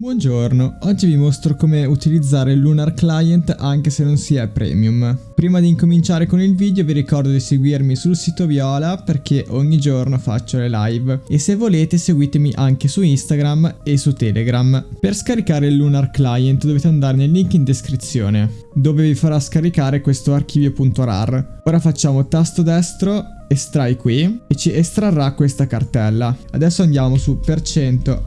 Buongiorno, oggi vi mostro come utilizzare il Lunar Client anche se non si è premium. Prima di incominciare con il video vi ricordo di seguirmi sul sito Viola perché ogni giorno faccio le live e se volete seguitemi anche su Instagram e su Telegram. Per scaricare il Lunar Client dovete andare nel link in descrizione dove vi farà scaricare questo archivio.rar. Ora facciamo tasto destro estrai qui e ci estrarrà questa cartella. Adesso andiamo su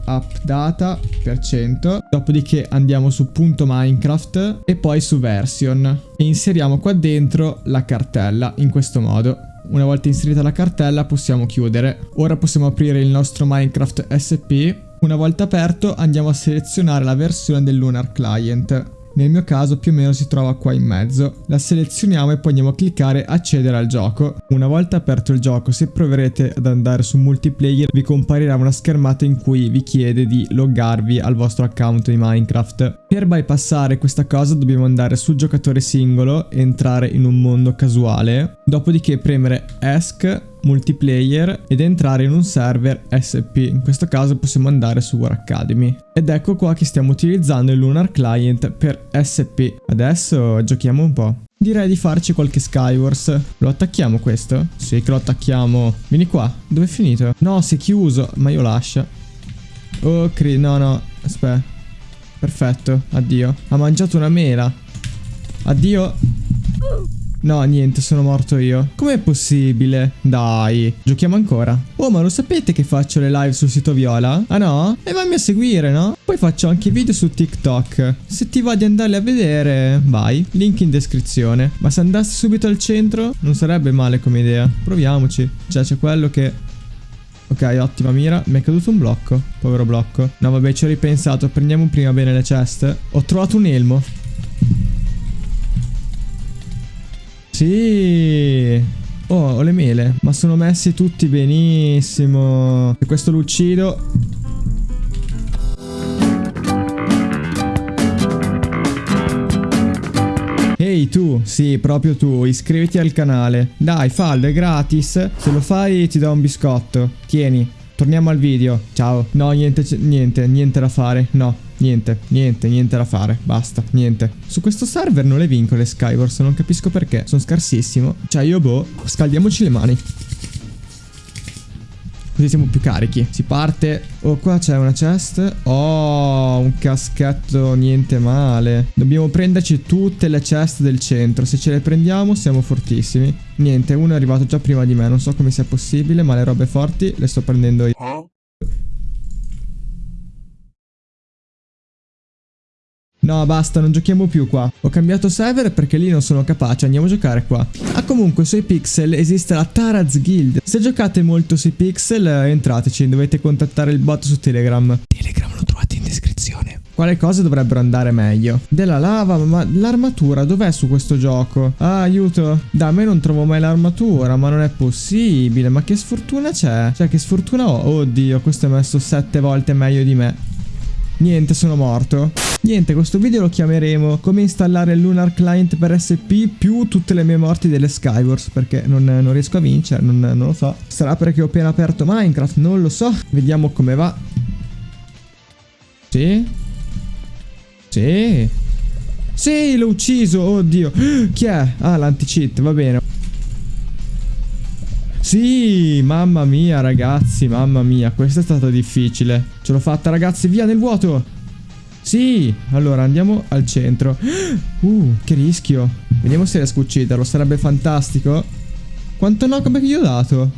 appdata percento, dopodiché andiamo su Minecraft e poi su version e inseriamo qua dentro la cartella in questo modo. Una volta inserita la cartella possiamo chiudere. Ora possiamo aprire il nostro Minecraft SP. Una volta aperto andiamo a selezionare la versione del Lunar Client. Nel mio caso più o meno si trova qua in mezzo. La selezioniamo e poi andiamo a cliccare accedere al gioco. Una volta aperto il gioco, se proverete ad andare su multiplayer, vi comparirà una schermata in cui vi chiede di loggarvi al vostro account di Minecraft. Per bypassare questa cosa dobbiamo andare sul giocatore singolo, entrare in un mondo casuale, dopodiché premere ESC multiplayer ed entrare in un server SP. In questo caso possiamo andare su War Academy. Ed ecco qua che stiamo utilizzando il Lunar Client per SP. Adesso giochiamo un po'. Direi di farci qualche Skywars. Lo attacchiamo questo? Sì che lo attacchiamo. Vieni qua. Dove è finito? No, si è chiuso. Ma io lascio. Oh, cri... No, no. Aspetta. Perfetto. Addio. Ha mangiato una mela. Addio. No, niente, sono morto io. Com'è possibile? Dai, giochiamo ancora. Oh, ma lo sapete che faccio le live sul sito Viola? Ah no? E vammi a seguire, no? Poi faccio anche video su TikTok. Se ti va di andarli a vedere, vai. Link in descrizione. Ma se andassi subito al centro, non sarebbe male come idea. Proviamoci. Cioè, c'è quello che... Ok, ottima mira. Mi è caduto un blocco. Povero blocco. No, vabbè, ci ho ripensato. Prendiamo prima bene le ceste. Ho trovato un elmo. Sì. Oh, ho le mele. Ma sono messi tutti benissimo. E questo lo uccido. Ehi tu, sì, proprio tu, iscriviti al canale. Dai, fallo, è gratis. Se lo fai ti do un biscotto. Tieni, torniamo al video. Ciao. No, niente, niente, niente da fare. No. Niente, niente, niente da fare. Basta, niente. Su questo server non le vinco le Skywars, non capisco perché. Sono scarsissimo. Cioè io boh, scaldiamoci le mani. Così siamo più carichi. Si parte. Oh, qua c'è una chest. Oh, un caschetto niente male. Dobbiamo prenderci tutte le chest del centro. Se ce le prendiamo siamo fortissimi. Niente, uno è arrivato già prima di me. Non so come sia possibile, ma le robe forti le sto prendendo io. No, basta, non giochiamo più qua. Ho cambiato server perché lì non sono capace, andiamo a giocare qua. Ah, comunque, sui pixel esiste la Taraz Guild. Se giocate molto sui pixel, entrateci, dovete contattare il bot su Telegram. Telegram lo trovate in descrizione. Quale cose dovrebbero andare meglio? Della lava, ma l'armatura dov'è su questo gioco? Ah, aiuto. Da me non trovo mai l'armatura, ma non è possibile. Ma che sfortuna c'è? Cioè, che sfortuna ho? Oddio, questo è messo sette volte meglio di me. Niente, sono morto. Niente, questo video lo chiameremo come installare il Lunar Client per SP più tutte le mie morti delle Skywars perché non, non riesco a vincere, non, non lo so. Sarà perché ho appena aperto Minecraft, non lo so. Vediamo come va. Sì? Sì? Sì, l'ho ucciso, oddio. Chi è? Ah, l'anti-cheat, va bene. Sì, mamma mia ragazzi, mamma mia, questa è stata difficile. Ce l'ho fatta ragazzi, via nel vuoto. Sì, allora andiamo al centro. Uh, che rischio. Vediamo se riesco a ucciderlo, sarebbe fantastico. Quanto knockback gli ho dato?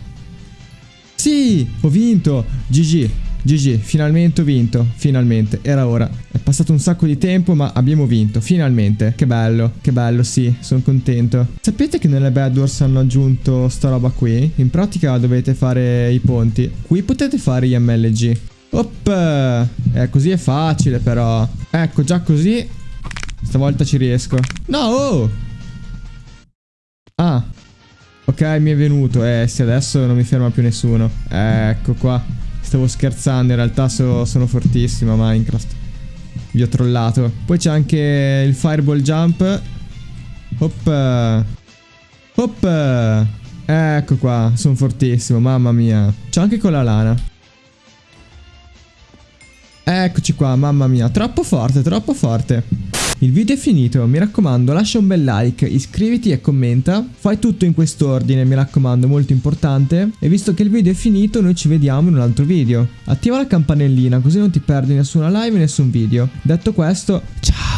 Sì, ho vinto. GG, GG, finalmente ho vinto, finalmente, era ora. È passato un sacco di tempo ma abbiamo vinto, finalmente. Che bello, che bello, sì, sono contento. Sapete che nelle Bad Wars hanno aggiunto sta roba qui? In pratica dovete fare i ponti. Qui potete fare gli MLG. Op! Eh, così è facile però. Ecco, già così. Stavolta ci riesco. No! Oh! Ah. Ok, mi è venuto. Eh, sì, adesso non mi ferma più nessuno. Ecco qua. Stavo scherzando, in realtà so, sono fortissimo a Minecraft. Vi ho trollato. Poi c'è anche il fireball jump. Hop. Hop. Ecco qua, sono fortissimo, mamma mia. C'è anche con la lana. Eccoci qua, mamma mia, troppo forte, troppo forte. Il video è finito, mi raccomando lascia un bel like, iscriviti e commenta, fai tutto in quest'ordine mi raccomando molto importante e visto che il video è finito noi ci vediamo in un altro video. Attiva la campanellina così non ti perdi nessuna live e nessun video. Detto questo, ciao!